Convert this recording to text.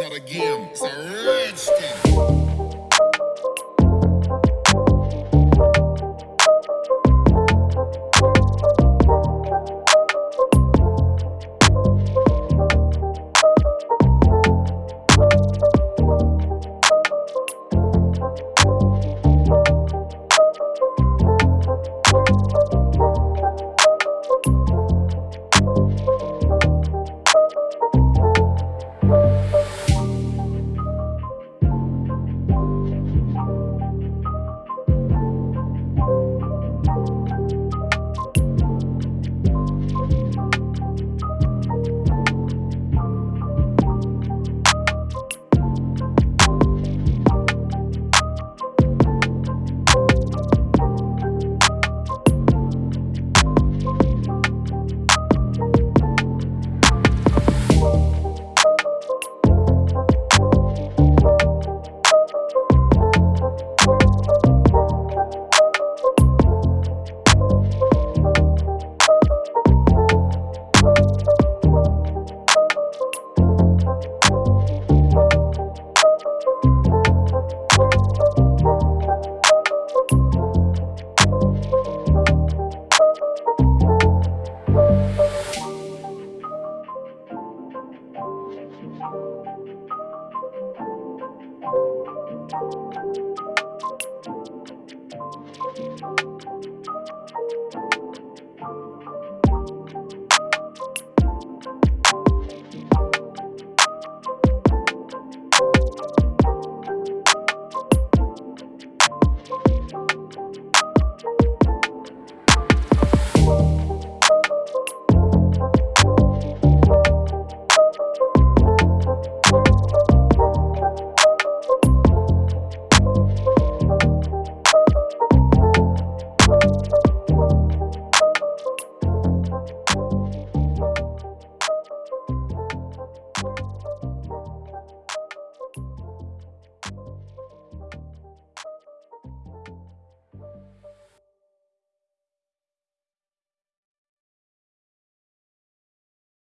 not a game, it's a rich thing. Bye.